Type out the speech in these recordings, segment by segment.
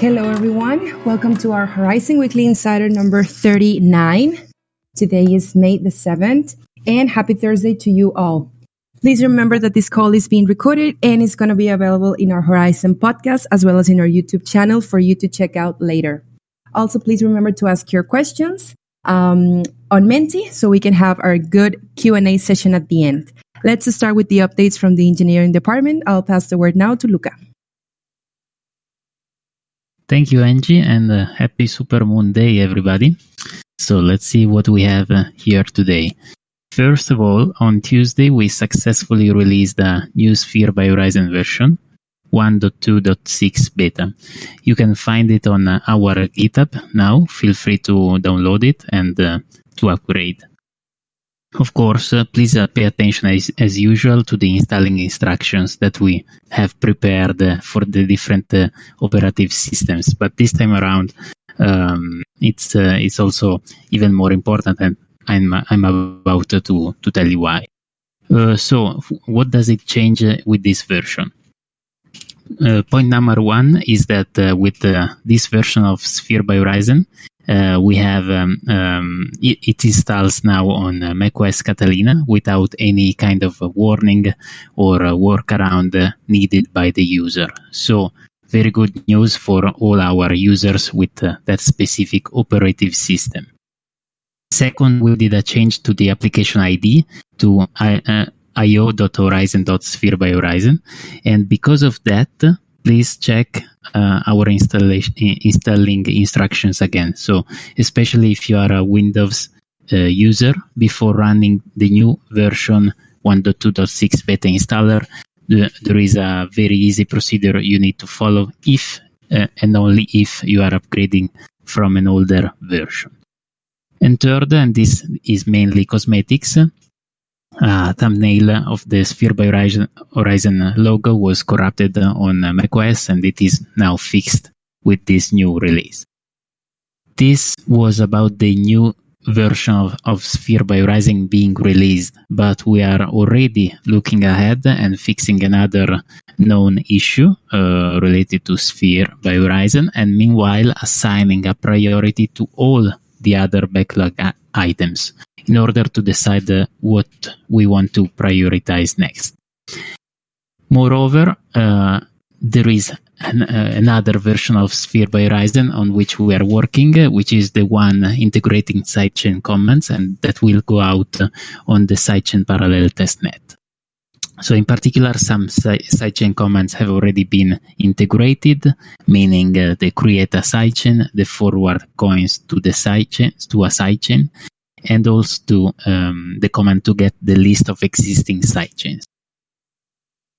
Hello, everyone. Welcome to our Horizen Weekly Insider number 39. Today is May the 7th, and happy Thursday to you all. Please remember that this call is being recorded and is going to be available in our Horizen podcast as well as in our YouTube channel for you to check out later. Also, please remember to ask your questions um, on Menti so we can have our good Q&A session at the end. Let's start with the updates from the engineering department. I'll pass the word now to Luca. Thank you, Angie, and uh, happy Super Moon Day, everybody. So let's see what we have uh, here today. First of all, on Tuesday, we successfully released the new Sphere by Horizen version 1.2.6 beta. You can find it on uh, our GitHub now. Feel free to download it and uh, to upgrade. Of course, uh, please uh, pay attention as, as, usual to the installing instructions that we have prepared uh, for the different uh, operative systems. But this time around, um, it's uh, it's also even more important, and I'm I'm about to to tell you why. Uh, so, what does it change with this version? point number one is that with this version of Sphere by Horizen, uh, we have um, um, it, it installs now on uh, macOS Catalina without any kind of warning or workaround needed by the user. So very good news for all our users with uh, that specific operative system. Second, we did a change to the application ID to uh, io.horizen.sphere by Horizen. And because of that, please check uh, our installation installing instructions again. So especially if you are a Windows uh, user, before running the new version 1.2.6 beta installer, the, there is a very easy procedure you need to follow if uh, and only if you are upgrading from an older version. And third, and this is mainly cosmetics, uh, thumbnail of the Sphere by Horizen logo was corrupted on macOS and it is now fixed with this new release. This was about the new version of, of Sphere by Horizen being released, but we are already looking ahead and fixing another known issue uh, related to Sphere by Horizen, and meanwhile assigning a priority to all the other backlog items in order to decide uh, what we want to prioritize next. Moreover, uh, there is an, uh, another version of Sphere by Horizen on which we are working, uh, which is the one integrating sidechain comments, and that will go out uh, on the sidechain parallel testnet. So in particular, some sidechain commands have already been integrated, meaning uh, they create a sidechain, the forward coins to the sidechain, to a sidechain, and also to um, the command to get the list of existing sidechains.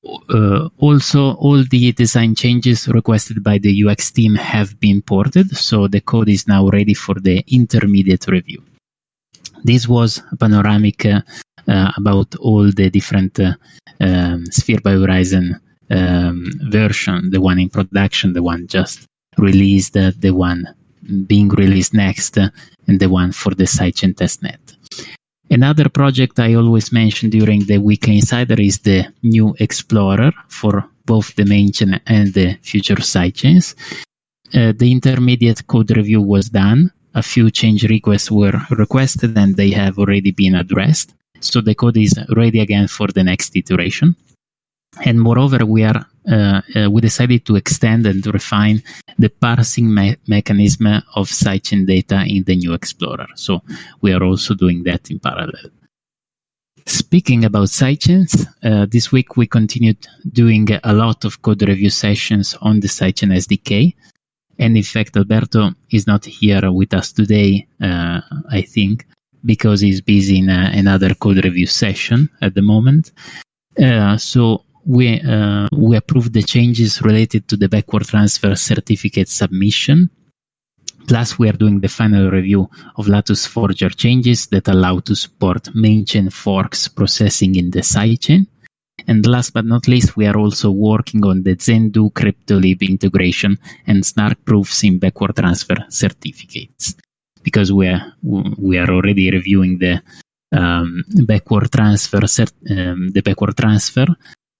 Uh, also, all the design changes requested by the UX team have been ported, so the code is now ready for the intermediate review. This was a panoramic uh, about all the different uh, um, Sphere by Horizen um, version, the one in production, the one just released, uh, the one being released next, uh, and the one for the sidechain testnet. Another project I always mention during the weekly insider is the new Explorer for both the main chain and the future sidechains. Uh, the intermediate code review was done. A few change requests were requested and they have already been addressed. So the code is ready again for the next iteration. And moreover, we are uh, uh, we decided to extend and refine the parsing me- mechanism of sidechain data in the new Explorer. So we are also doing that in parallel. Speaking about sidechains, uh, this week we continued doing a lot of code review sessions on the sidechain SDK. And in fact, Alberto is not here with us today, uh, I think, because he's busy in uh, another code review session at the moment. Uh, so we uh, we approved the changes related to the backward transfer certificate submission. Plus, we are doing the final review of Latus Forger changes that allow to support main chain forks processing in the sidechain. And last but not least, we are also working on the Zendoo CryptoLib integration and snark proofs in backward transfer certificates because we are we are already reviewing the um, backward transfer cert- um, the backward transfer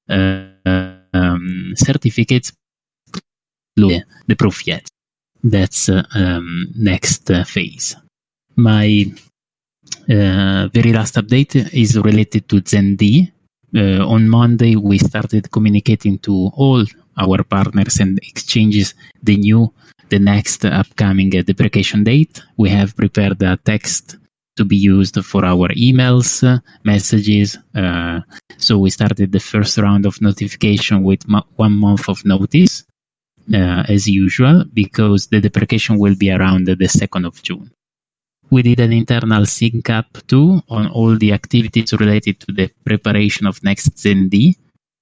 uh, um, certificates the proof yet. That's uh, um, next uh, phase. My uh, very last update is related to ZenD. Uh, on Monday, we started communicating to all our partners and exchanges the new, the next upcoming uh, deprecation date. We have prepared a text to be used for our emails, uh, messages. Uh, so we started the first round of notification with mo- one month of notice, uh, as usual, because the deprecation will be around the 2nd of June. We did an internal sync up too on all the activities related to the preparation of next ZenD,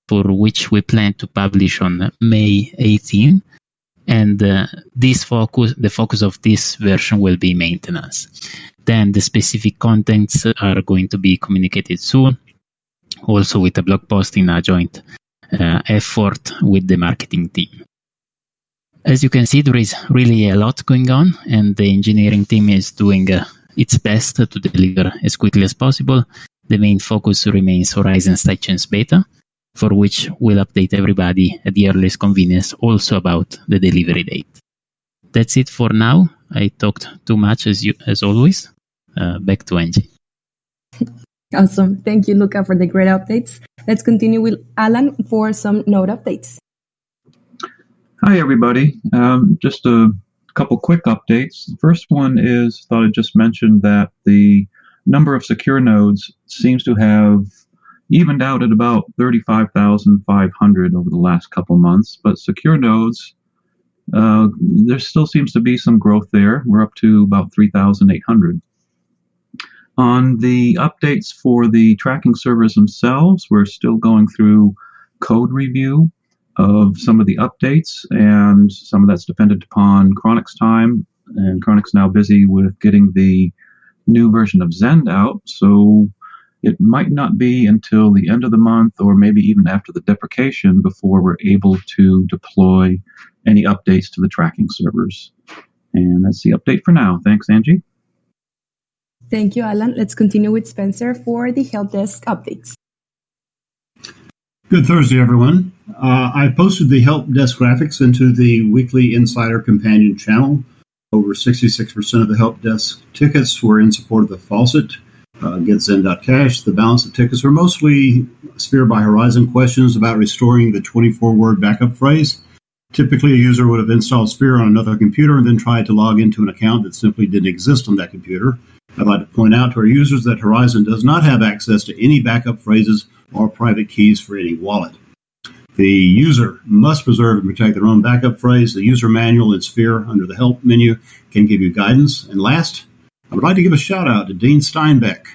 for which we plan to publish on May 18. And uh, this focus, the focus of this version will be maintenance. Then the specific contents are going to be communicated soon, also with a blog post in a joint uh, effort with the marketing team. As you can see, there is really a lot going on, and the engineering team is doing uh, its best to deliver as quickly as possible. The main focus remains Horizen Sidechains Beta, for which we'll update everybody at the earliest convenience also about the delivery date. That's it for now. I talked too much as you as always. Uh, back to Angie. Awesome. Thank you, Luca, for the great updates. Let's continue with Alan for some node updates. Hi, everybody. Um, just a couple quick updates. The first one is thought I just mentioned that the number of secure nodes seems to have evened out at about 35,500 over the last couple months. But secure nodes, uh, there still seems to be some growth there. We're up to about 3,800. On the updates for the tracking servers themselves, we're still going through code review of some of the updates, and some of that's dependent upon Chronix time. And Chronix now busy with getting the new version of Zend out, so it might not be until the end of the month or maybe even after the deprecation before we're able to deploy any updates to the tracking servers. And that's the update for now. Thanks, Angie. Thank you, Alan. Let's continue with Spencer for the help desk updates. Good Thursday, everyone. Uh, I posted the help desk graphics into the weekly Insider Companion channel. Over 66% of the help desk tickets were in support of the faucet. Uh, GetZen.cash. The balance of tickets are mostly Sphere by Horizen questions about restoring the 24 word backup phrase. Typically, a user would have installed Sphere on another computer and then tried to log into an account that simply didn't exist on that computer. I'd like to point out to our users that Horizen does not have access to any backup phrases or private keys for any wallet. The user must preserve and protect their own backup phrase. The user manual in Sphere under the Help menu can give you guidance. And last, I would like to give a shout out to Dean Steinbeck,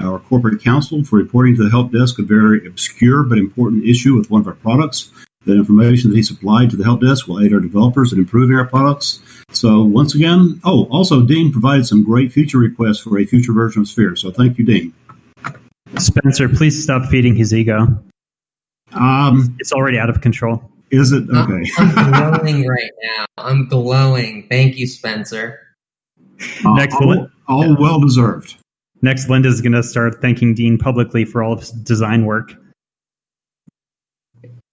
our corporate counsel, for reporting to the help desk a very obscure but important issue with one of our products. The information that he supplied to the help desk will aid our developers in improving our products. So once again, oh, also Dean provided some great feature requests for a future version of Sphere. So thank you, Dean. Spencer, please stop feeding his ego. Um, It's already out of control. is it okay? I'm glowing right now. I'm glowing. Thank you, Spencer. Next all, bullet. All well deserved. Next, Linda's going to start thanking Dean publicly for all of his design work.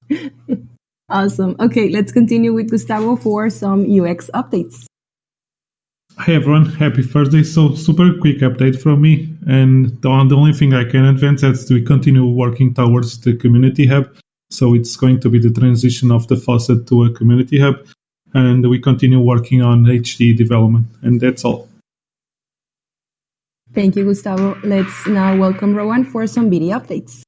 Awesome. Okay, let's continue with Gustavo for some UX updates. Hi everyone, happy Thursday. So super quick update from me, and the, the only thing I can advance is we continue working towards the community hub. So it's going to be the transition of the faucet to a community hub, and we continue working on HD development, and that's all. Thank you, Gustavo. Let's now welcome Rowan for some video updates.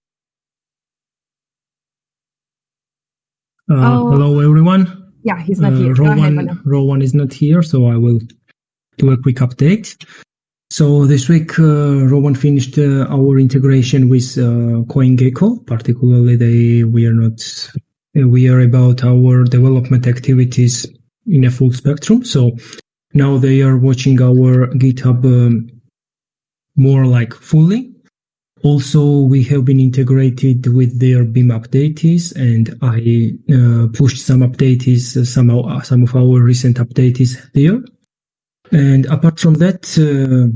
Uh, Oh. Hello, everyone. Yeah, he's not Uh, here. Go ahead, Rowan, Rowan is not here, so I will do a quick update. So this week, uh, Rowan finished uh, our integration with uh, CoinGecko. Particularly, they we are not uh, we are about our development activities in a full spectrum. So now they are watching our GitHub um, more like fully. Also, we have been integrated with their Beam updates, and I uh, pushed some updates, uh, some of, some of our recent updates there. And apart from that, uh,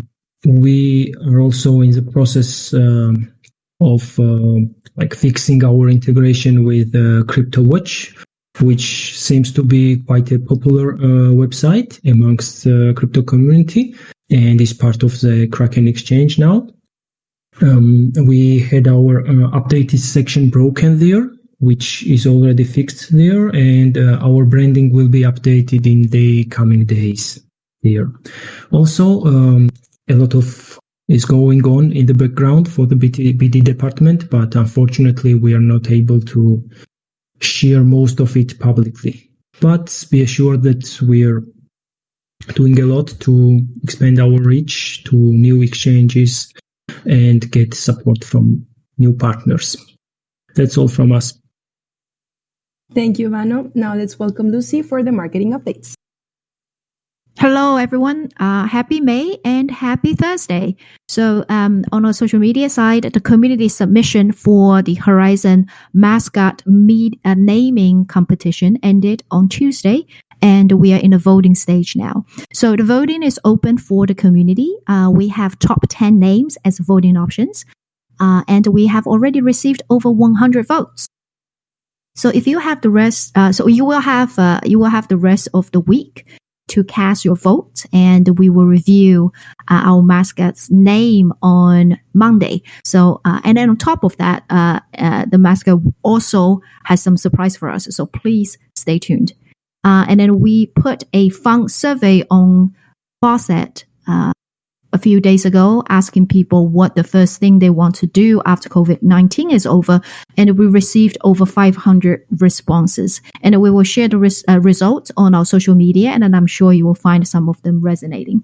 we are also in the process um, of uh, like fixing our integration with uh, CryptoWatch. which seems to be quite a popular uh, website amongst the crypto community and is part of the Kraken exchange now. Um, we had our uh, updated section broken there, which is already fixed there, and uh, our branding will be updated in the coming days there. Also, um, a lot of is going on in the background for the BD, BD department, but unfortunately, we are not able to share most of it publicly. But be assured that we're doing a lot to expand our reach to new exchanges and get support from new partners. That's all from us. Thank you, Vano. Now let's welcome Lucy for the marketing updates. Hello, everyone. Uh, happy May and happy Thursday. So, um, on our social media side, the community submission for the Horizen mascot meet, uh, naming competition ended on Tuesday, and we are in the voting stage now. So, the voting is open for the community. Uh, we have top 10 names as voting options, uh, and we have already received over 100 votes. So if you have the rest, uh, so you will have uh, you will have the rest of the week to cast your vote, and we will review uh, our mascot's name on Monday. So, uh, and then on top of that, the mascot also has some surprise for us. So please stay tuned. And then we put a fun survey on Faucet a few days ago asking people what the first thing they want to do after COVID 19 is over. And we received over 500 responses. And we will share the res- uh, results on our social media. And then I'm sure you will find some of them resonating.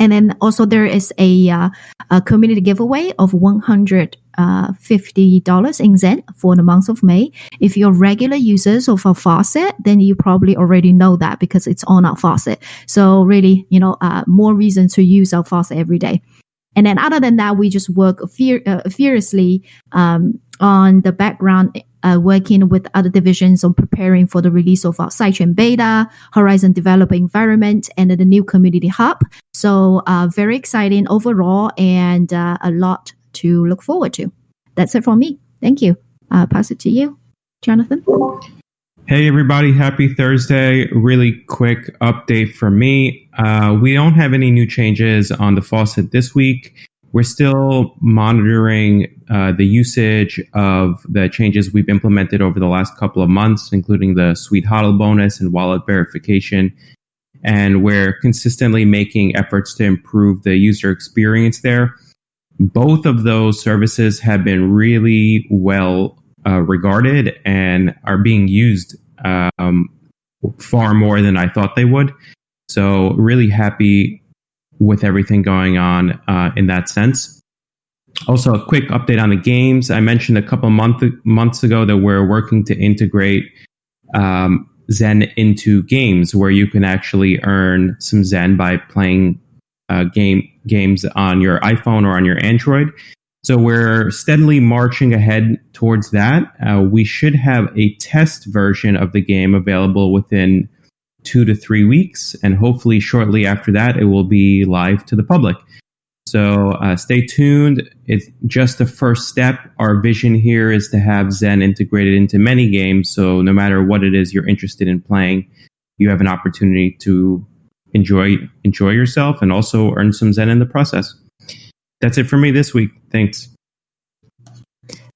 And then also there is a, uh, a community giveaway of 100 uh, $50 in Zen for the month of May. If you're regular users of our faucet, then you probably already know that because it's on our faucet. So really, you know, uh, more reason to use our faucet every day. And then other than that, we just work uh, furiously um, on the background, uh, working with other divisions on preparing for the release of our sidechain beta, Horizen developer environment, and the new community hub. So uh, very exciting overall and uh, a lot to look forward to. That's it for me. Thank you. Uh, pass it to you, Jonathan. Hey, everybody. Happy Thursday. Really quick update from me. Uh, we don't have any new changes on the faucet this week. We're still monitoring uh, the usage of the changes we've implemented over the last couple of months, including the sweet HODL bonus and wallet verification. And we're consistently making efforts to improve the user experience there both of those services have been really well uh, regarded and are being used um, far more than I thought they would. So, really happy with everything going on uh, in that sense. Also, a quick update on the games. I mentioned a couple month, months ago that we're working to integrate um, Zen into games where you can actually earn some Zen by playing uh, game games on your iPhone or on your Android. So we're steadily marching ahead towards that. Uh, we should have a test version of the game available within two to three weeks, and hopefully shortly after that, it will be live to the public. So uh, stay tuned. It's just the first step. Our vision here is to have Zen integrated into many games. So no matter what it is you're interested in playing, you have an opportunity to enjoy enjoy yourself and also earn some zen in the process. That's it for me this week. Thanks.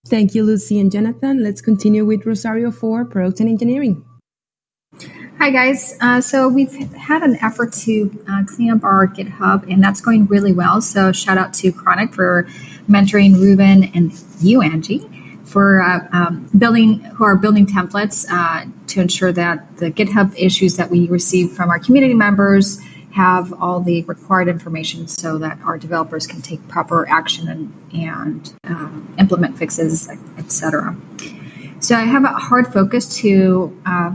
Thank you, Lucy and Jonathan. Let's continue with Rosario for product and engineering. Hi, guys. Uh, so we've had an effort to uh, clean up our GitHub, and that's going really well. So shout out to Chronic for mentoring Ruben and you, Angie for uh, um, building who are building templates uh, to ensure that the GitHub issues that we receive from our community members have all the required information so that our developers can take proper action and, and um, implement fixes, etc. So I have a hard focus to uh,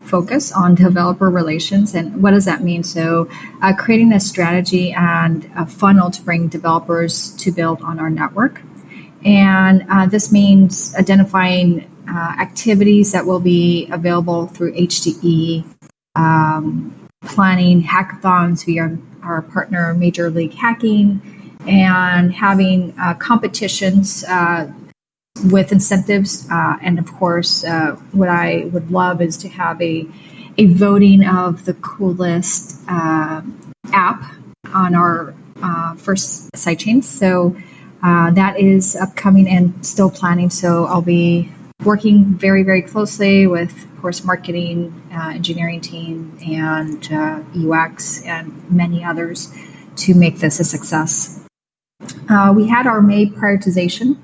focus on developer relations and what does that mean so uh, creating a strategy and a funnel to bring developers to build on our network and uh, this means identifying uh, activities that will be available through HDE, um, planning hackathons via our partner Major League Hacking, and having uh, competitions uh, with incentives. Uh, and of course, uh, what I would love is to have a, a voting of the coolest app on our first sidechains. So uh, that is upcoming and still planning. So I'll be working very, very closely with, of course, marketing, uh, engineering team, and uh, UX, and many others to make this a success. Uh, we had our May prioritization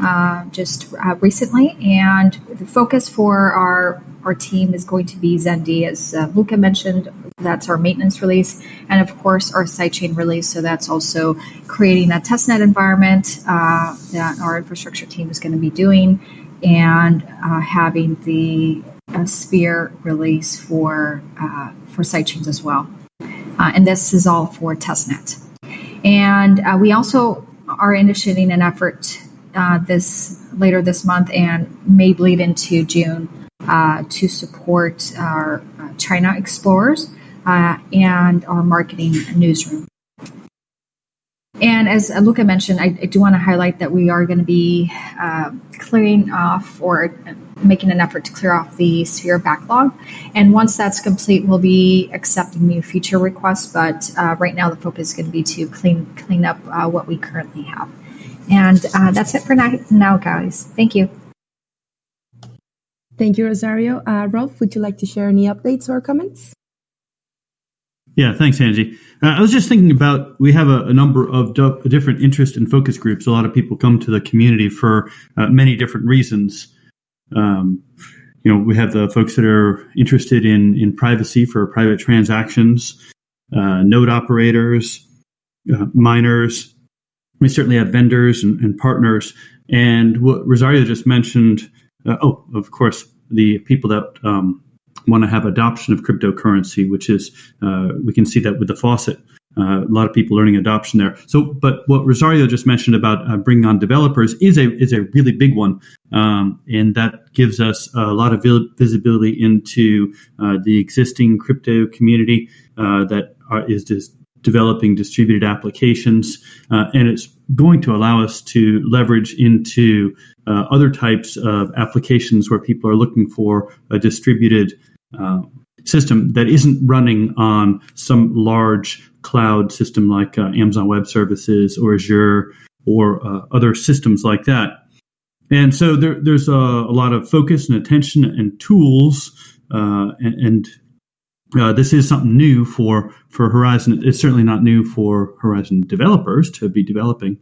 uh, just recently, and the focus for our our team is going to be Zendy, as uh, Luca mentioned. That's our maintenance release, and of course our sidechain release. So that's also creating a testnet environment that our infrastructure team is going to be doing and uh, having the uh, Sphere release for uh, for sidechains as well. Uh, and this is all for testnet. And uh, we also are initiating an effort uh, this later this month and may bleed into June to support our China explorers and our marketing newsroom. And as Luca mentioned, I, I do want to highlight that we are going to be uh, clearing off or making an effort to clear off the Sphere backlog. And once that's complete, we'll be accepting new feature requests. But uh, right now, the focus is going to be to clean clean up uh, what we currently have. And uh, that's it for now, guys. Thank you. Thank you, Rosario. Uh, Rolf, would you like to share any updates or comments? Yeah, thanks, Angie. Uh, I was just thinking about we have a, a number of different interest and focus groups. A lot of people come to the community for uh, many different reasons. Um, you know, we have the folks that are interested in in privacy for private transactions, uh, node operators, uh, miners. We certainly have vendors and, and partners. And what Rosario just mentioned. Uh, oh, of course, the people that um, want to have adoption of cryptocurrency, which is uh, we can see that with the faucet. Uh, a lot of people learning adoption there. So, but what Rosario just mentioned about uh, bringing on developers is a is a really big one, um, and that gives us a lot of visibility into uh, the existing crypto community uh, that are, is just developing distributed applications, uh, and it's going to allow us to leverage into other types of applications where people are looking for a distributed uh, system that isn't running on some large cloud system like uh, Amazon Web Services or Azure or uh, other systems like that. And so there, there's a, a, lot of focus and attention and tools, uh, and, and uh, this is something new for for Horizen. It's certainly not new for Horizen developers to be developing,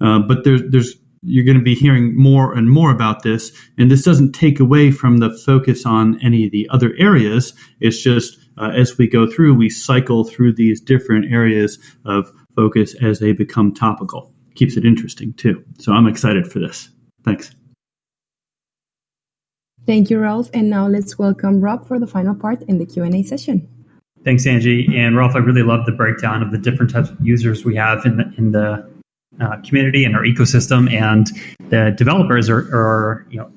uh, but there's there's you're going to be hearing more and more about this. And this doesn't take away from the focus on any of the other areas. It's just uh, as we go through, we cycle through these different areas of focus as they become topical. Keeps it interesting too. So I'm excited for this. Thanks. Thank you, Rolf. And now let's welcome Rob for the final part in the Q&A session. Thanks, Angie. And Rolf, I really love the breakdown of the different types of users we have in the, in the uh, community and our ecosystem. And the developers are, are, you know,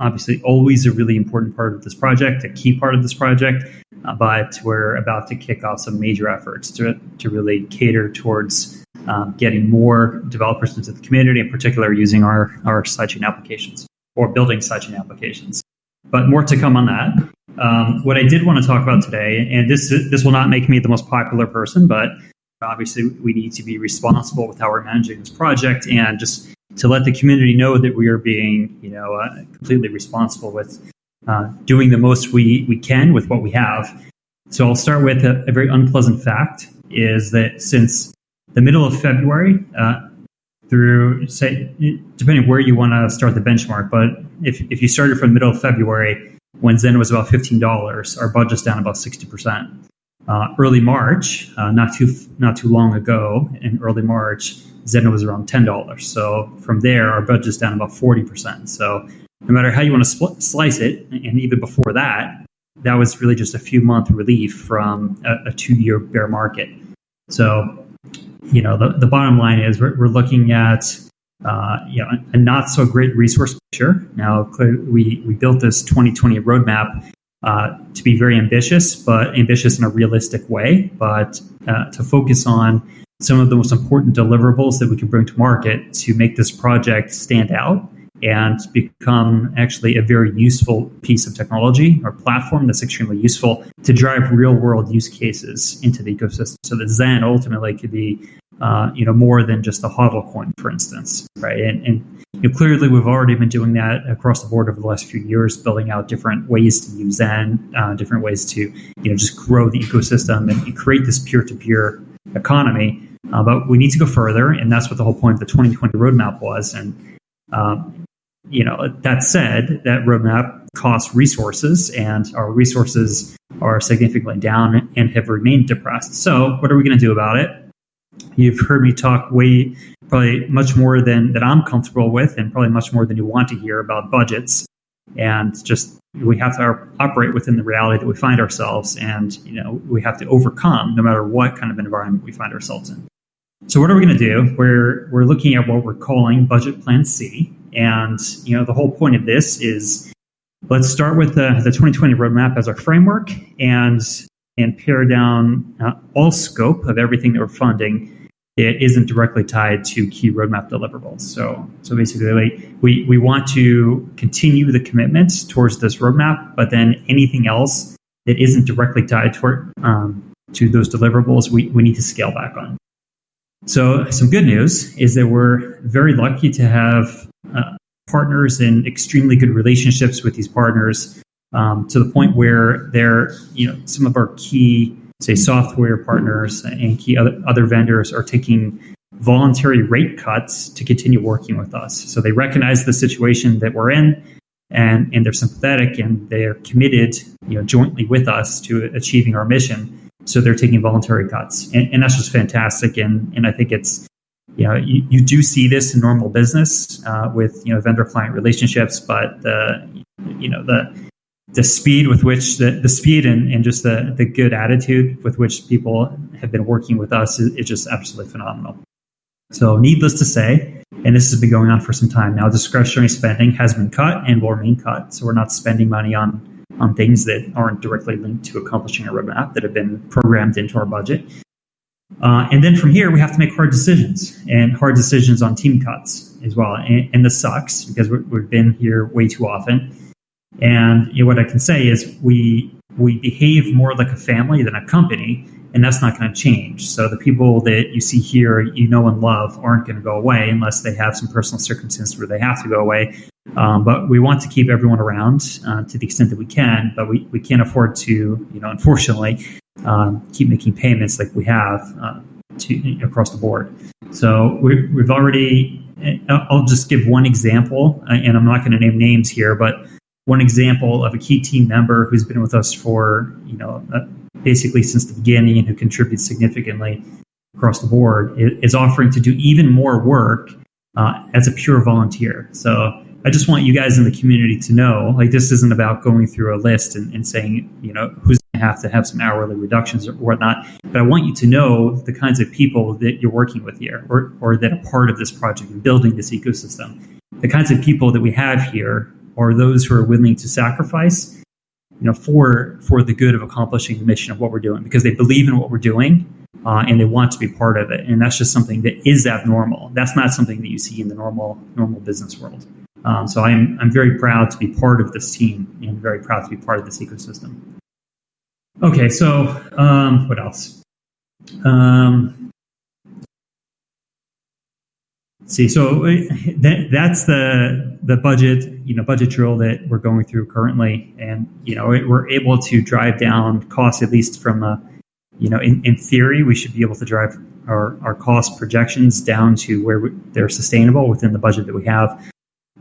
obviously always a really important part of this project, a key part of this project. Uh, but we're about to kick off some major efforts to, to really cater towards um, getting more developers into the community, in particular using our, our sidechain applications or building sidechain applications. But more to come on that. Um, what I did want to talk about today, and this this will not make me the most popular person, but Obviously, we need to be responsible with how we're managing this project and just to let the community know that we are being, you know, uh, completely responsible with uh, doing the most we, we can with what we have. So I'll start with a, a very unpleasant fact is that since the middle of February, uh, through say, depending where you want to start the benchmark, but if, if you started from the middle of February, when Zen was about $15, our budget's down about 60% uh, early March, uh, not too not too long ago, in early March, Zen was around ten dollars. So from there, our budget's down about forty percent. So no matter how you want to spl- slice it, and even before that, that was really just a few month relief from a, a two year bear market. So you know the, the bottom line is we're, we're looking at uh, you know a not so great resource picture. Now we we built this 2020 roadmap uh, to be very ambitious, but ambitious in a realistic way, but uh, to focus on some of the most important deliverables that we can bring to market to make this project stand out and become actually a very useful piece of technology or platform that's extremely useful to drive real world use cases into the ecosystem so that zen ultimately could be uh, you know more than just a hodl coin for instance right and, and you know, clearly we've already been doing that across the board over the last few years building out different ways to use zen uh, different ways to you know just grow the ecosystem and, and create this peer-to-peer economy uh, but we need to go further and that's what the whole point of the 2020 roadmap was and um, you know, that said, that roadmap costs resources, and our resources are significantly down and have remained depressed. So, what are we going to do about it? You've heard me talk way, probably much more than that I'm comfortable with, and probably much more than you want to hear about budgets. And just we have to operate within the reality that we find ourselves, and you know we have to overcome no matter what kind of environment we find ourselves in. So, what are we going to do? We're we're looking at what we're calling Budget Plan C, and you know, the whole point of this is let's start with the, the 2020 roadmap as our framework and and pare down uh, all scope of everything that we're funding it isn't directly tied to key roadmap deliverables. So, so basically, we, we want to continue the commitment towards this roadmap, but then anything else that isn't directly tied toward, um, to those deliverables, we, we need to scale back on. So, some good news is that we're very lucky to have uh, partners and extremely good relationships with these partners um, to the point where they're, you know, some of our key, say, software partners and key other, other vendors are taking voluntary rate cuts to continue working with us. So they recognize the situation that we're in and, and they're sympathetic and they're committed, you know, jointly with us to achieving our mission. So they're taking voluntary cuts. And, and that's just fantastic. And, and I think it's, you know, you, you do see this in normal business uh, with you know vendor client relationships, but the you know the the speed with which the, the speed and, and just the, the good attitude with which people have been working with us is, is just absolutely phenomenal. So, needless to say, and this has been going on for some time now, discretionary spending has been cut and will remain cut. So, we're not spending money on on things that aren't directly linked to accomplishing a roadmap that have been programmed into our budget. Uh, and then from here, we have to make hard decisions and hard decisions on team cuts as well. And, and this sucks because we have been here way too often. And you know, what I can say is we we behave more like a family than a company, and that's not going to change. So the people that you see here, you know and love, aren't going to go away unless they have some personal circumstances where they have to go away. Um, but we want to keep everyone around uh, to the extent that we can, but we, we can't afford to, you know, unfortunately, um, keep making payments like we have uh, to across the board. So we, we've already. I'll just give one example, uh, and I'm not going to name names here, but one example of a key team member who's been with us for you know uh, basically since the beginning and who contributes significantly across the board is offering to do even more work uh, as a pure volunteer. So I just want you guys in the community to know, like this isn't about going through a list and, and saying, you know, who's going to have to have some hourly reductions or whatnot. But I want you to know the kinds of people that you're working with here or, or that are part of this project and building this ecosystem. The kinds of people that we have here are those who are willing to sacrifice, you know, for for the good of accomplishing the mission of what we're doing because they believe in what we're doing uh, and they want to be part of it. And that's just something that is abnormal. That's not something that you see in the normal normal business world. Um, so I'm, I'm very proud to be part of this team and very proud to be part of this ecosystem. Okay, so um, what else? Um, see, so uh, that, that's the the budget, you know, budget drill that we're going through currently, and you know, we're able to drive down costs at least from a, you know, in, in theory, we should be able to drive our, our cost projections down to where we, they're sustainable within the budget that we have.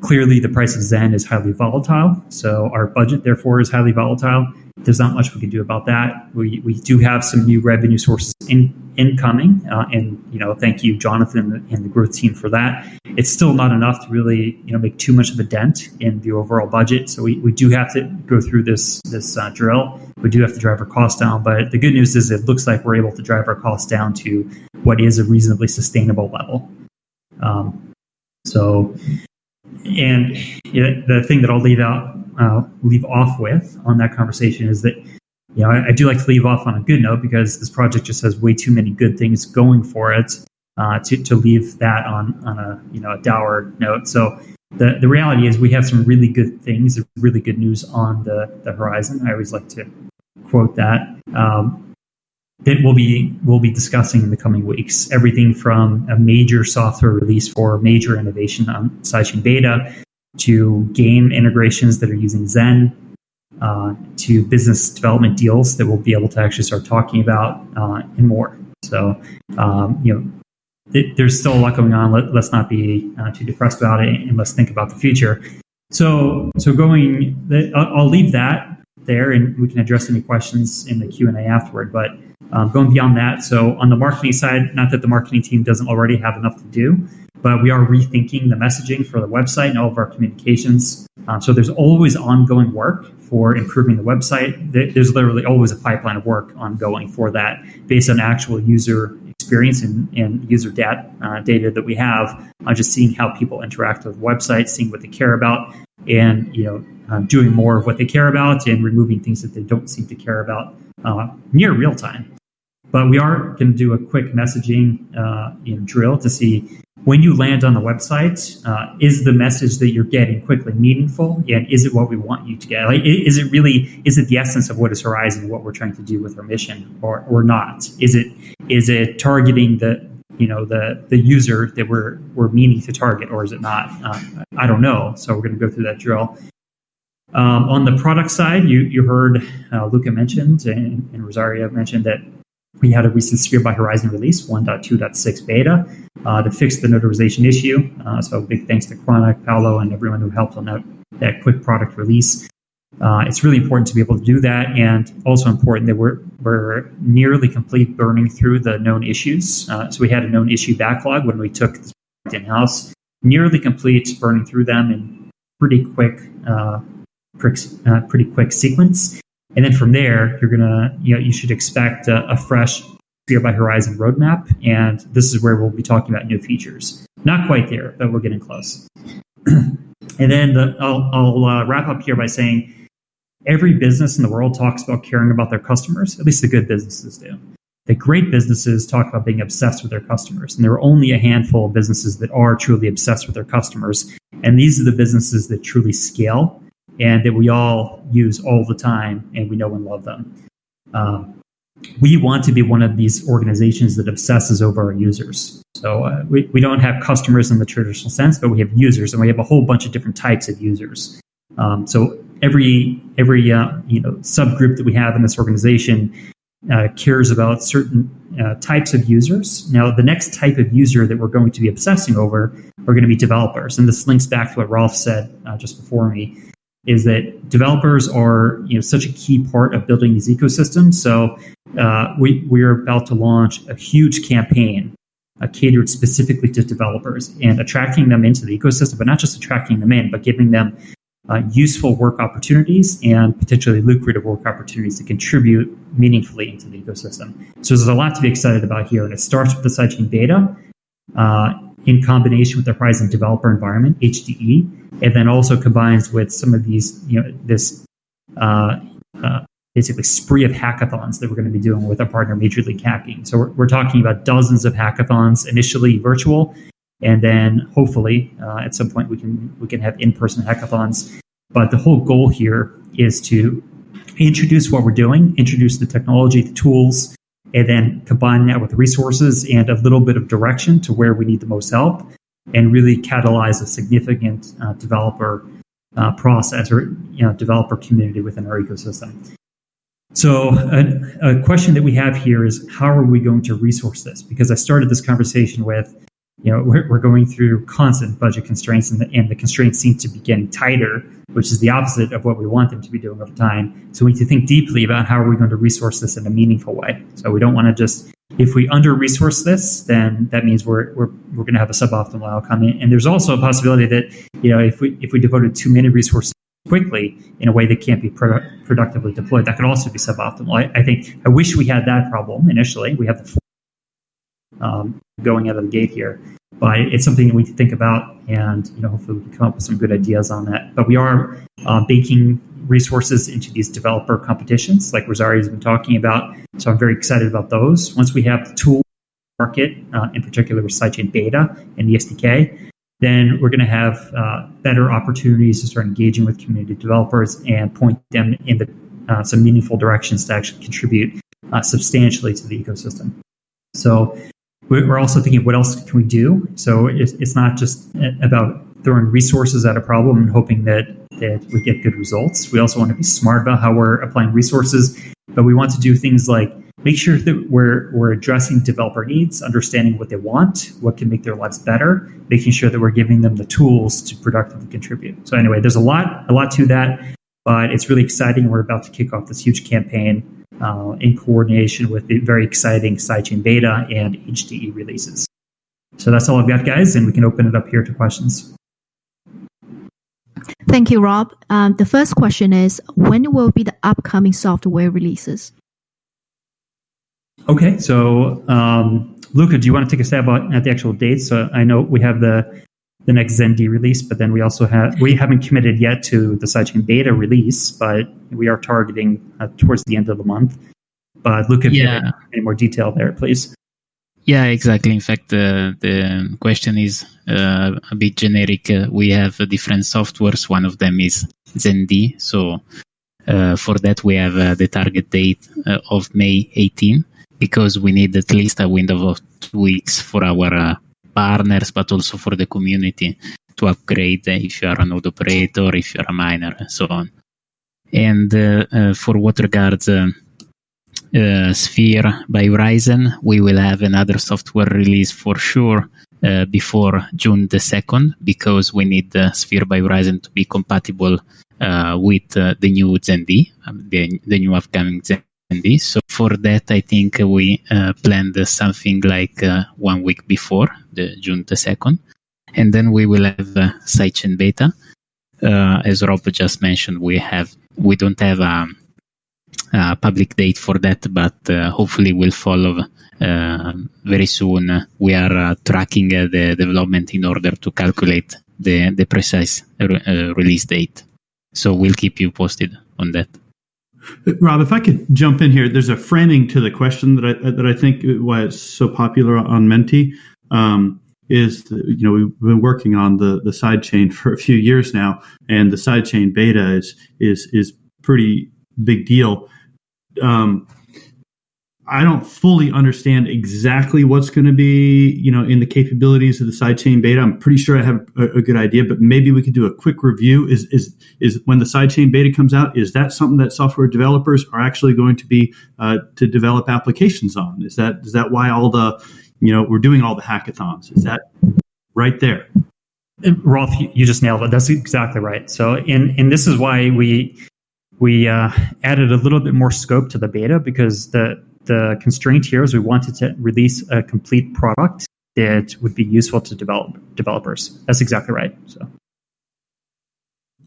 Clearly, the price of Zen is highly volatile, so our budget, therefore, is highly volatile. There's not much we can do about that. We, we do have some new revenue sources in, incoming, uh, and you know, thank you, Jonathan, and the growth team for that. It's still not enough to really you know make too much of a dent in the overall budget. So we, we do have to go through this this uh, drill. We do have to drive our costs down, but the good news is it looks like we're able to drive our costs down to what is a reasonably sustainable level. Um, so and the thing that I'll leave out, uh, leave off with on that conversation is that, you know, I, I, do like to leave off on a good note because this project just has way too many good things going for it uh, to, to leave that on, on a, you know, a dour note. So the, the reality is we have some really good things, really good news on the, the horizon. I always like to quote that. Um, that we'll be we'll be discussing in the coming weeks. Everything from a major software release for major innovation on sidechain beta to game integrations that are using Zen uh, to business development deals that we'll be able to actually start talking about uh, and more. So um, you know there's still a lot going on. Let, us not be uh, too depressed about it, and let's think about the future. So, so going, I'll, I'll leave that there, and we can address any questions in the Q and A afterward. But um, going beyond that, so on the marketing side, not that the marketing team doesn't already have enough to do, but we are rethinking the messaging for the website and all of our communications. Um, so there's always ongoing work for improving the website. There's literally always a pipeline of work ongoing for that based on actual user experience and, and user data, uh, data that we have, uh, just seeing how people interact with websites, seeing what they care about, and you know, uh, doing more of what they care about and removing things that they don't seem to care about uh, near real time. But we are going to do a quick messaging uh, know, drill to see when you land on the website, uh, is the message that you're getting quickly meaningful? And is it what we want you to get? Like, is it really, is it the essence of what is Horizen, what we're trying to do with our mission or, or not? Is it, is it targeting the, you know, the, the user that we're, we're meaning to target or is it not? Uh, I don't know. So we're going to go through that drill. Um, on the product side, you, you heard uh, Luca mentioned and, and Rosario mentioned that we had a recent Sphere by Horizon release, 1.2.6 beta, uh, to fix the notarization issue. Uh, so big thanks to Chronic, Paolo, and everyone who helped on that, that quick product release. Uh, it's really important to be able to do that, and also important that we're, we're nearly complete burning through the known issues. Uh, so we had a known issue backlog when we took this in-house, nearly complete burning through them in pretty quick, uh, uh, pretty quick sequence. And then from there, you're gonna, you know, you should expect a, a fresh Sphere by Horizon roadmap, and this is where we'll be talking about new features. Not quite there, but we're getting close. and then the, I'll, I'll uh, wrap up here by saying every business in the world talks about caring about their customers. At least the good businesses do. The great businesses talk about being obsessed with their customers, and there are only a handful of businesses that are truly obsessed with their customers. And these are the businesses that truly scale and that we all use all the time and we know and love them. Um, we want to be one of these organizations that obsesses over our users. So uh, we, we don't have customers in the traditional sense, but we have users, and we have a whole bunch of different types of users. Um, so every every uh, you know subgroup that we have in this organization uh, cares about certain uh, types of users. Now, the next type of user that we're going to be obsessing over are going to be developers, and this links back to what Rolf said uh, just before me is that developers are you know such a key part of building these ecosystems. So uh, we we're about to launch a huge campaign uh, catered specifically to developers and attracting them into the ecosystem, but not just attracting them in, but giving them uh, useful work opportunities and potentially lucrative work opportunities to contribute meaningfully into the ecosystem. So there's a lot to be excited about here, and it starts with the sidechain beta. Uh, in combination with the Horizen developer environment, HDE, and then also combines with some of these, you know, this uh, uh, basically spree of hackathons that we're going to be doing with our partner Major League Hacking. So we're, we're talking about dozens of hackathons, initially virtual, and then hopefully uh, at some point we can we can have in-person hackathons. But the whole goal here is to introduce what we're doing, introduce the technology, the tools, and then combine that with resources and a little bit of direction to where we need the most help and really catalyze a significant uh, developer uh, process or you know developer community within our ecosystem. So a, a, question that we have here is how are we going to resource this? Because I started this conversation with you know, we're, we're going through constant budget constraints and the, and the constraints seem to be getting tighter, which is the opposite of what we want them to be doing over time. So we need to think deeply about how are we going to resource this in a meaningful way. So we don't want to just, if we under resource this, then that means we're, we're, we're going to have a suboptimal outcome. And there's also a possibility that, you know, if we, if we devoted too many resources quickly in a way that can't be pro- productively deployed, that could also be suboptimal. I, I think, I wish we had that problem initially. We have the um, going out of the gate here. But it's something that we can think about, and you know, hopefully, we can come up with some good ideas on that. But we are uh, baking resources into these developer competitions, like Rosario has been talking about. So I'm very excited about those. Once we have the tool market, uh, in particular with sidechain beta and the SDK, then we're going to have uh, better opportunities to start engaging with community developers and point them in the, uh, some meaningful directions to actually contribute uh, substantially to the ecosystem. So we're also thinking, what else can we do? So it's, not just about throwing resources at a problem and hoping that, that we get good results. We also want to be smart about how we're applying resources, but we want to do things like make sure that we're, we're addressing developer needs, understanding what they want, what can make their lives better, making sure that we're giving them the tools to productively contribute. So anyway, there's a lot, a lot to that, but it's really exciting. We're about to kick off this huge campaign uh, in coordination with the very exciting sidechain beta and HDE releases. So that's all I've got, guys, and we can open it up here to questions. Thank you, Rob. Um, the first question is When will be the upcoming software releases? Okay, so um, Luca, do you want to take a stab at the actual dates? So I know we have the the next ZenD release, but then we also have we haven't committed yet to the sidechain beta release, but we are targeting uh, towards the end of the month. But Luca, if yeah. you have any more detail there, please. Yeah, exactly. In fact, uh, the question is uh, a bit generic. Uh, we have different softwares. One of them is ZenD. So uh, for that, we have uh, the target date uh, of May 18 because we need at least a window of two weeks for our partners, but also for the community to upgrade if you are a node operator, if you're a miner, and so on. And uh, uh, for what regards uh, uh, Sphere by Horizen, we will have another software release for sure uh, before June the 2nd because we need the Sphere by Horizen to be compatible uh, with the new ZenD, um, the, the new upcoming ZenD so for that, I think we uh, planned something like uh, one week before the June the second, and then we will have uh, sidechain beta. Uh, as Rob just mentioned, we have we don't have a, a public date for that, but uh, hopefully we'll follow uh, very soon. We are tracking the development in order to calculate the the precise re- release date. So we'll keep you posted on that. Rob, if I could jump in here, there's a framing to the question that I that I think why it's so popular on Menti um, is the, you know we've been working on the the side chain for a few years now, and the side chain beta is is is pretty big deal. Um, I don't fully understand exactly what's going to be, you know, in the capabilities of the sidechain beta. I'm pretty sure I have a, a, good idea, but maybe we could do a quick review. Is is is when the sidechain beta comes out? Is that something that software developers are actually going to be uh, to develop applications on? Is that is that why all the, you know, we're doing all the hackathons? Is that right there? Rolf, you just nailed it. That's exactly right. So, and and this is why we we uh, added a little bit more scope to the beta because the the constraint here is we wanted to release a complete product that would be useful to develop developers. That's exactly right. So.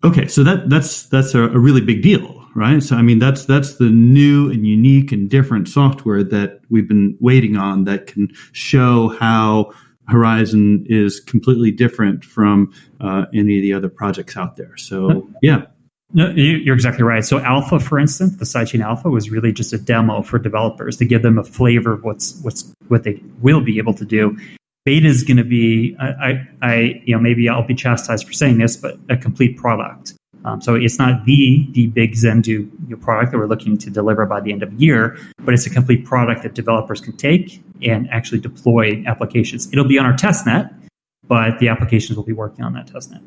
Okay, so that that's that's a, a, really big deal, right? So I mean, that's that's the new and unique and different software that we've been waiting on that can show how Horizen is completely different from uh, any of the other projects out there. So yeah, no, you're exactly right. So Alpha, for instance, the sidechain Alpha was really just a demo for developers to give them a flavor of what's what's what they will be able to do. Beta is going to be, I, I, you know, maybe I'll be chastised for saying this, but a complete product. Um, so it's not the the big Zendoo product that we're looking to deliver by the end of the year, but it's a complete product that developers can take and actually deploy applications. It'll be on our testnet, but the applications will be working on that testnet.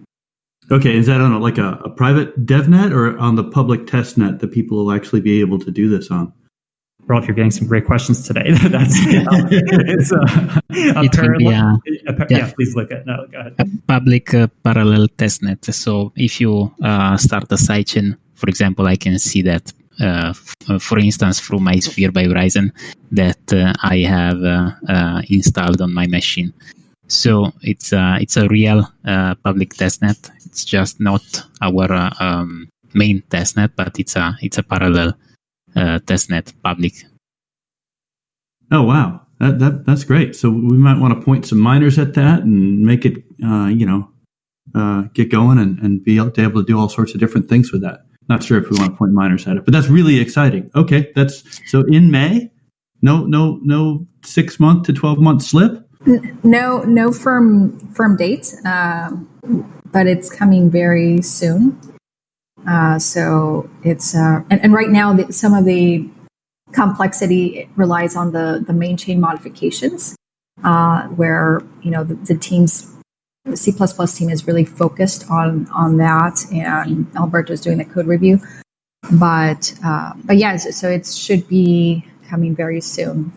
Okay, is that on a, like a, a, private DevNet or on the public testnet that people will actually be able to do this on? Rolf, you're getting some great questions today. That's you know, it's uh, it will be a, a, yeah, please look at no, go ahead. A public uh, parallel testnet. So if you uh, start a sidechain, for example, I can see that. Uh, f- for instance, through my Sphere by Horizen, that uh, I have uh, installed on my machine. So it's a, it's a real public testnet it's just not our uh, um, main testnet, but it's a it's a parallel uh, testnet public. Oh wow, that, that that's great. So we might want to point some miners at that and make it, uh, you know, uh, get going and, and be able to do all sorts of different things with that. Not sure if we want to point miners at it, but that's really exciting. Okay, that's so in May. No, no, no, six month to twelve month slip. No, no firm firm date, um, but it's coming very soon. Uh, so it's uh, and, and right now the, some of the complexity relies on the the main chain modifications, uh, where you know the, the teams. The C++ team is really focused on on that, and Alberto is doing the code review. But uh, but yeah, so, so it should be coming very soon.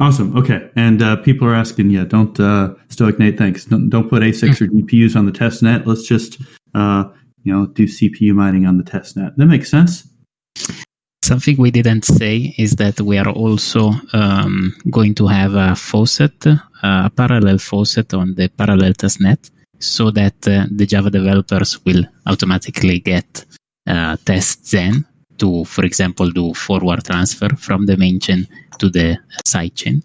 Awesome. Okay. And uh, people are asking, yeah, don't uh, Stoic Nate, thanks. Don't, don't put ASICs or GPUs on the test net. Let's just uh, you know do CPU mining on the test net. That makes sense. Something we didn't say is that we are also um, going to have a faucet, a parallel faucet on the parallel test net, so that uh, the Java developers will automatically get uh, tests then to, for example, do forward transfer from the main chain to the side chain.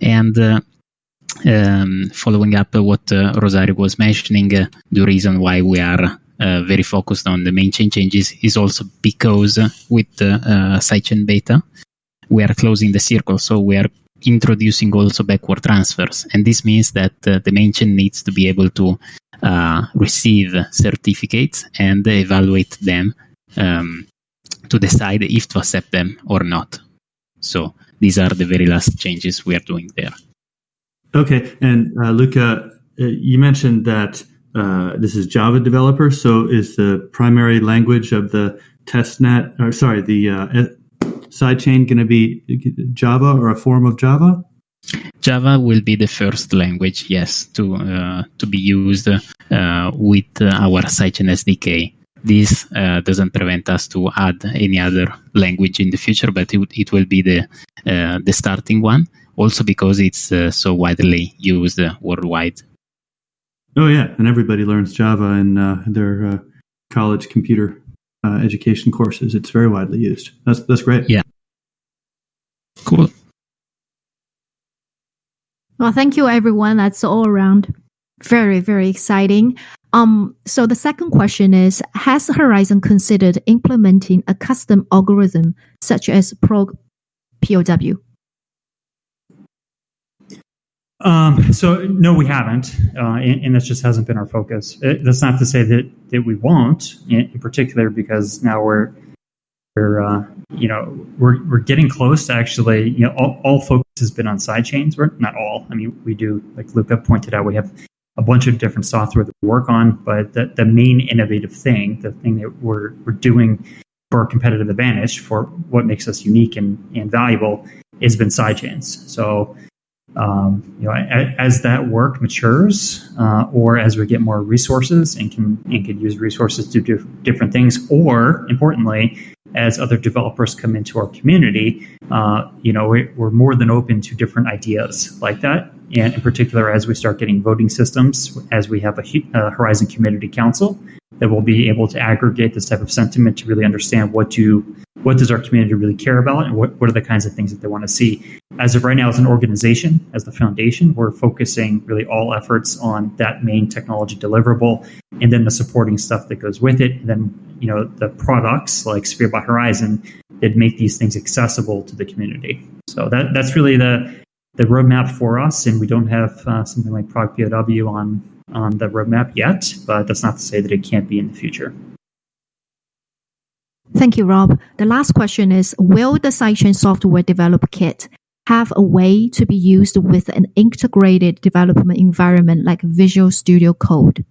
And uh, um, following up what uh, Rosario was mentioning, uh, the reason why we are uh, very focused on the main chain changes is also because uh, with the uh, sidechain beta, we are closing the circle. So we are introducing also backward transfers. And this means that uh, the main chain needs to be able to uh, receive certificates and evaluate them um, to decide if to accept them or not. So these are the very last changes we are doing there. Okay. And uh, Luca, uh, you mentioned that uh, this is Java developer. So is the primary language of the testnet, or sorry, the uh, sidechain going to be Java or a form of Java? Java will be the first language, yes, to uh, to be used uh, with our sidechain SDK. This uh, doesn't prevent us to add any other language in the future, but it, it will be the uh, the starting one. Also because it's uh, so widely used worldwide. Oh yeah, and everybody learns Java in their college computer education courses. It's very widely used. That's that's great. Yeah. Cool. Well, thank you, everyone. That's all around very, very exciting. Um, so the second question is: Has Horizen considered implementing a custom algorithm such as Prog POW? Um, so no, we haven't, uh, and, and just hasn't been our focus. It, that's not to say that that we won't, in, in particular, because now we're we're uh, you know we're we're getting close to actually you know all, all focus has been on side chains. We're not all. I mean, we do like Luca pointed out, we have a bunch of different software to work on, but the, the main innovative thing, the thing that we're we're doing for our competitive advantage, for what makes us unique and, and valuable, has been sidechains. So um, you know, as, that work matures, uh, or as we get more resources and can and can use resources to do different things, or importantly, as other developers come into our community, uh, you know, we're more than open to different ideas like that. And in particular, as we start getting voting systems, as we have a, a Horizen Community Council that will be able to aggregate this type of sentiment to really understand what do what does our community really care about and what, what are the kinds of things that they want to see. As of right now as an organization as the foundation we're focusing really all efforts on that main technology deliverable and then the supporting stuff that goes with it. And then you know the products like sphere by Horizen that make these things accessible to the community. So that that's really the the roadmap for us and we don't have uh, something like ProgPoW on on the roadmap yet but that's not to say that it can't be in the future Thank you, Rob. The last question is Will the sidechain software develop kit have a way to be used with an integrated development environment like Visual Studio Code?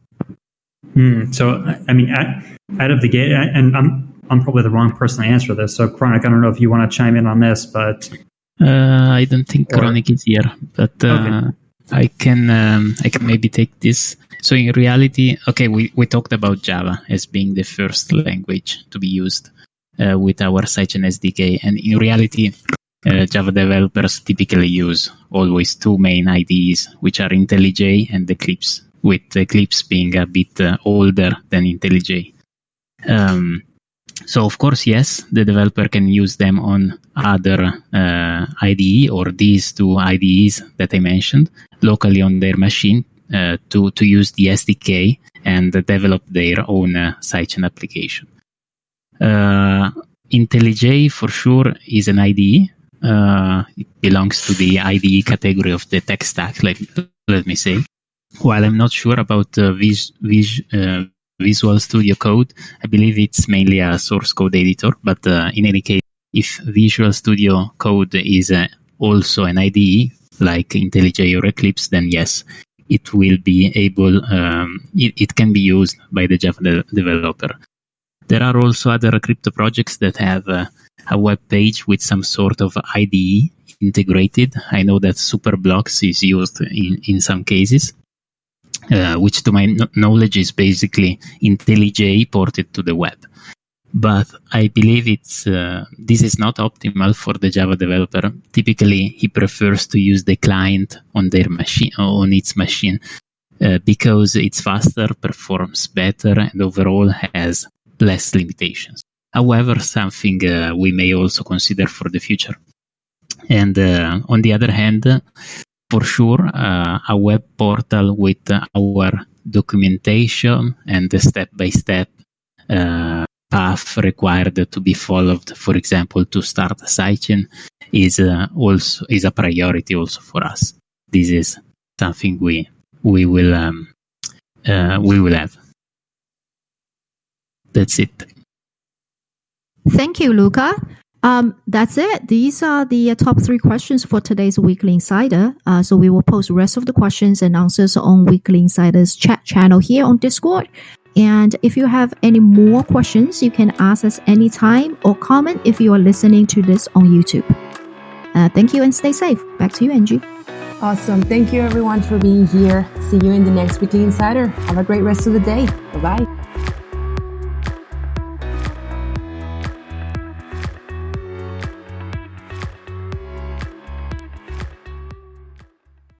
Hmm. So, I mean, out of the gate, and I'm I'm probably the wrong person to answer this. So, Chronic, I don't know if you want to chime in on this, but uh, I don't think or, Chronic is here, but uh, okay. I can um, I can maybe take this. So in reality, okay, we, we talked about Java as being the first language to be used uh, with our sidechain SDK, and in reality, uh, Java developers typically use always two main IDEs, which are IntelliJ and Eclipse, with Eclipse being a bit uh, older than IntelliJ. Um, so of course, yes, the developer can use them on other uh, IDE or these two IDEs that I mentioned locally on their machine uh, to to use the SDK and develop their own uh, sidechain application. Uh, IntelliJ for sure is an IDE. uh, it belongs to the IDE category of the tech stack. Let let me say. While I'm not sure about uh, vis, vis, uh, Visual Studio Code, I believe it's mainly a source code editor. But uh, in any case, if Visual Studio Code is uh, also an IDE like IntelliJ or Eclipse, then yes, it will be able, um, it, it, can be used by the Java de- developer. There are also other crypto projects that have uh, a web page with some sort of IDE integrated. I know that Superblocks is used in, in some cases. Uh, which to my no- knowledge is basically IntelliJ ported to the web. But I believe it's uh, this is not optimal for the Java developer. Typically, he prefers to use the client on their machine on its machine uh, because it's faster, performs better, and overall has less limitations. However, something uh, we may also consider for the future. And uh, on the other hand, for sure uh, a web portal with our documentation and the step by step path required to be followed, for example, to start a sidechain is uh, also is a priority also for us. This is something we we will um, uh, we will have. That's it. Thank you, Luca. Um, that's it. These are the uh, top three questions for today's Weekly Insider. Uh, so we will post the rest of the questions and answers on Weekly Insider's chat channel here on Discord. And if you have any more questions, you can ask us anytime or comment if you are listening to this on YouTube. Uh, thank you and stay safe. Back to you, Angie. Awesome. Thank you, everyone, for being here. See you in the next Weekly Insider. Have a great rest of the day. Bye bye.